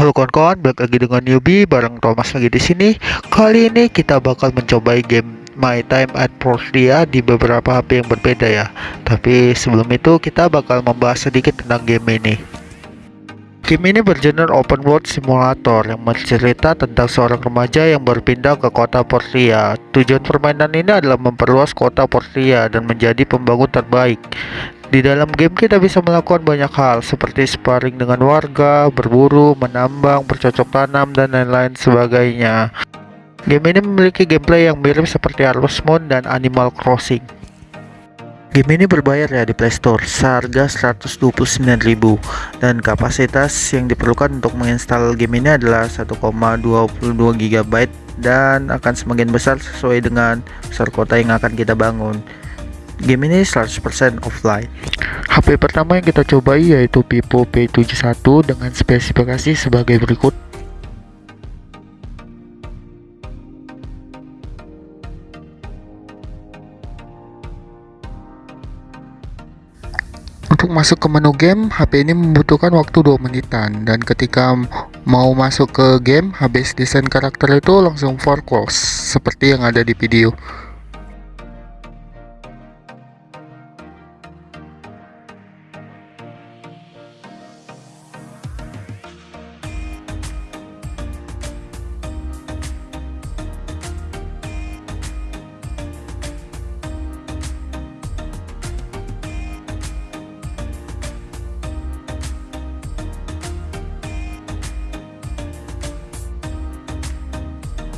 Halo kawan-kawan, balik lagi dengan newbie bareng Thomas lagi di sini. Kali ini kita bakal mencoba game My Time at Portia di beberapa HP yang berbeda ya. Tapi sebelum itu kita bakal membahas sedikit tentang game ini. Game ini bergenre open world simulator yang bercerita tentang seorang remaja yang berpindah ke kota Portia. Tujuan permainan ini adalah memperluas kota Portia dan menjadi pembangun terbaik. Di dalam game kita bisa melakukan banyak hal seperti sparring dengan warga, berburu, menambang, bercocok tanam, dan lain-lain sebagainya. Game ini memiliki gameplay yang mirip seperti Harvest Moon dan Animal Crossing. Game ini berbayar ya di Play Store seharga 129.000 dan kapasitas yang diperlukan untuk menginstal game ini adalah 1,22 GB dan akan semakin besar sesuai dengan besar kota yang akan kita bangun. Game ini 100% offline. HP pertama yang kita cobai yaitu Vivo P71 dengan spesifikasi sebagai berikut. Untuk masuk ke menu game, HP ini membutuhkan waktu 2 menitan dan ketika mau masuk ke game, habis desain karakter itu langsung for close seperti yang ada di video.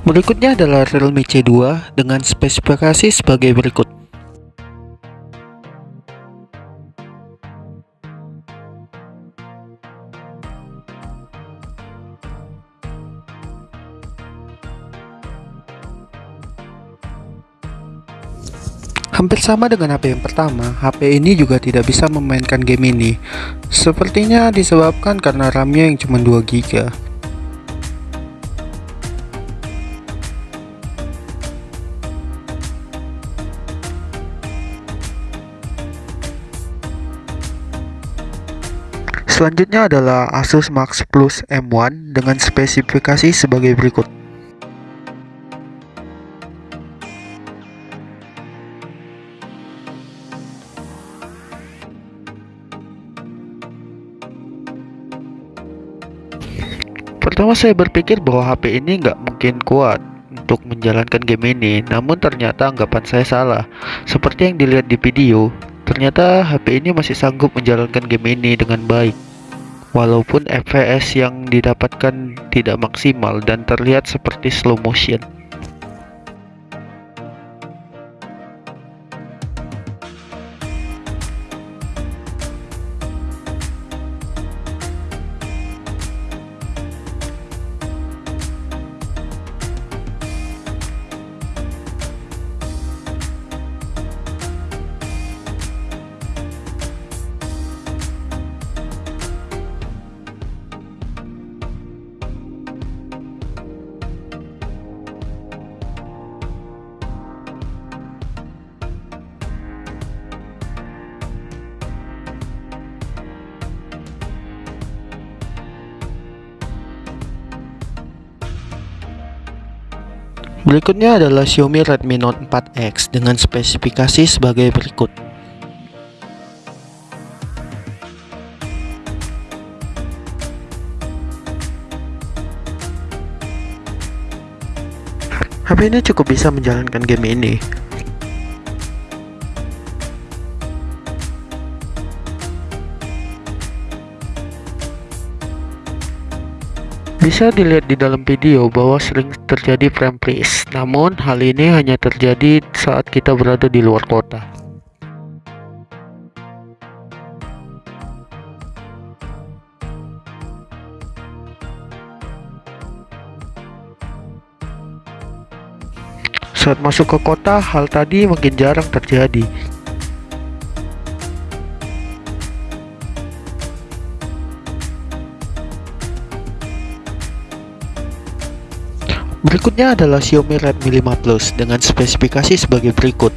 Berikutnya adalah Realme C2 dengan spesifikasi sebagai berikut. Hampir sama dengan HP yang pertama, HP ini juga tidak bisa memainkan game ini. Sepertinya disebabkan karena RAM-nya yang cuma 2 Selanjutnya adalah Asus Max Plus M1 dengan spesifikasi sebagai berikut. Pertama saya berpikir bahwa HP ini nggak mungkin kuat untuk menjalankan game ini, namun ternyata anggapan saya salah. Seperti yang dilihat di video, ternyata HP ini masih sanggup menjalankan game ini dengan baik. Walaupun FPS yang didapatkan tidak maksimal dan terlihat seperti slow motion. Berikutnya adalah Xiaomi Redmi Note 4X dengan spesifikasi sebagai berikut. HP ini cukup bisa menjalankan game ini, Bisa dilihat di dalam video bahwa sering terjadi frame freeze, namun hal ini hanya terjadi saat kita berada di luar kota. Saat masuk ke kota, hal tadi makin jarang terjadi. Berikutnya adalah Xiaomi Redmi 5 Plus dengan spesifikasi sebagai berikut.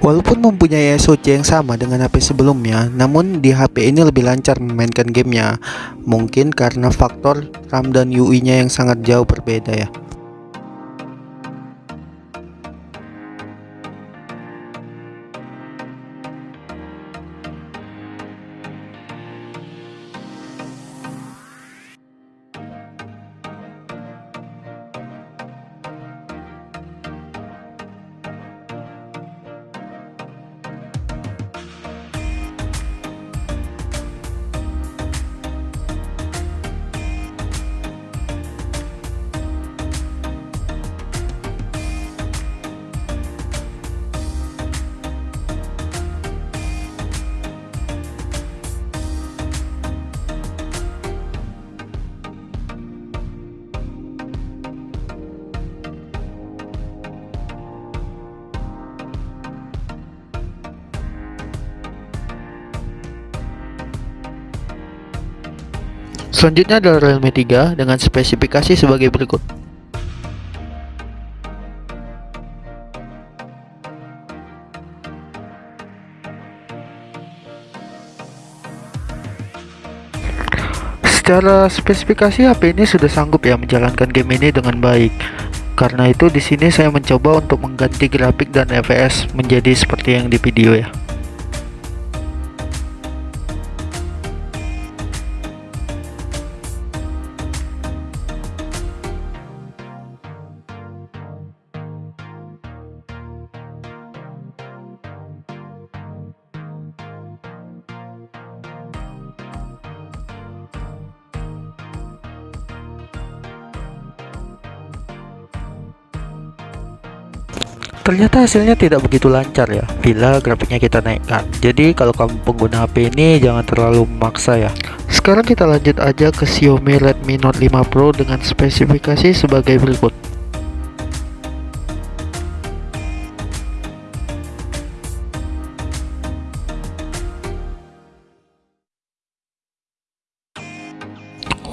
Walaupun mempunyai SoC yang sama dengan HP sebelumnya, namun di HP ini lebih lancar memainkan gamenya. Mungkin karena faktor RAM dan UI-nya yang sangat jauh berbeda ya. Selanjutnya adalah Realme 3 dengan spesifikasi sebagai berikut. Secara spesifikasi HP ini sudah sanggup ya menjalankan game ini dengan baik. Karena itu di sini saya mencoba untuk mengganti grafik dan FPS menjadi seperti yang di video ya. Ternyata hasilnya tidak begitu lancar ya bila grafiknya kita naikkan. Jadi kalau kamu pengguna HP ini jangan terlalu memaksa ya. Sekarang kita lanjut aja ke Xiaomi Redmi Note 5 Pro dengan spesifikasi sebagai berikut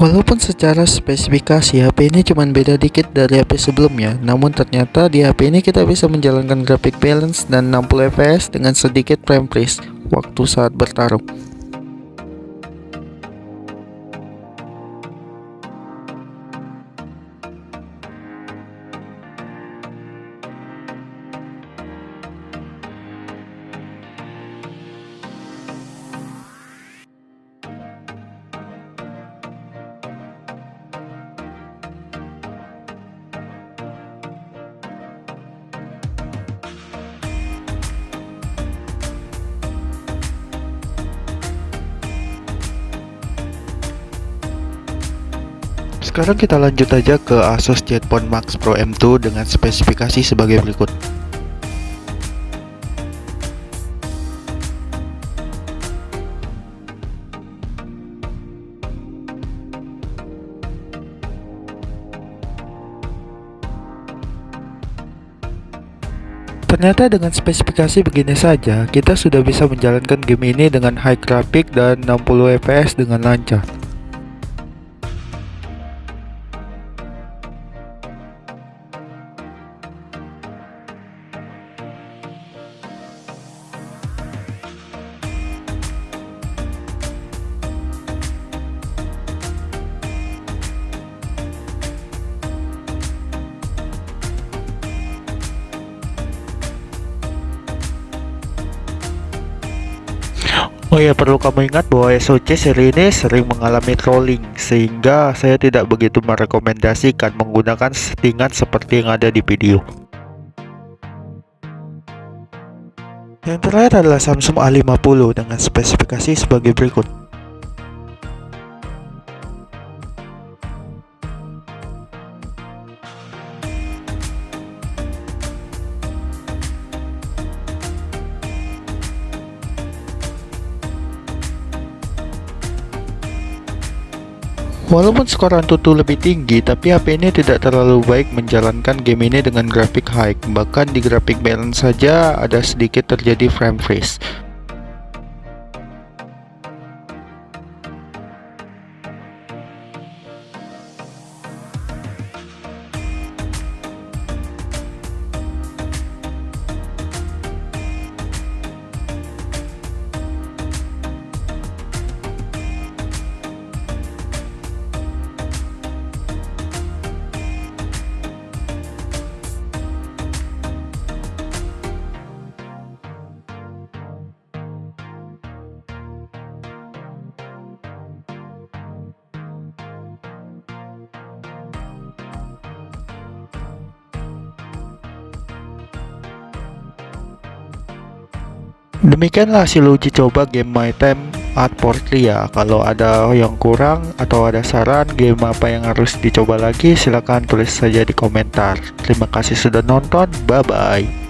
Walaupun secara spesifikasi HP ini cuma beda dikit dari HP sebelumnya, namun ternyata di HP ini kita bisa menjalankan grafik balance dan 60 fps dengan sedikit frame freeze waktu saat bertarung. Sekarang kita lanjut aja ke Asus Zenfone Max Pro M2 dengan spesifikasi sebagai berikut. Ternyata dengan spesifikasi begini saja, kita sudah bisa menjalankan game ini dengan high graphic dan 60 fps dengan lancar. Oh ya perlu kamu ingat bahwa SOC seri ini sering mengalami trolling sehingga saya tidak begitu merekomendasikan menggunakan settingan seperti yang ada di video. Yang terakhir adalah Samsung A50 dengan spesifikasi sebagai berikut. Walaupun skor Antutu lebih tinggi, tapi HP ini tidak terlalu baik menjalankan game ini dengan grafik high. Bahkan di grafik balance saja ada sedikit terjadi frame freeze. Demikianlah hasil uji coba game My Time at Portlia. Kalau ada yang kurang atau ada saran game apa yang harus dicoba lagi, silahkan tulis saja di komentar. Terima kasih sudah nonton, bye-bye.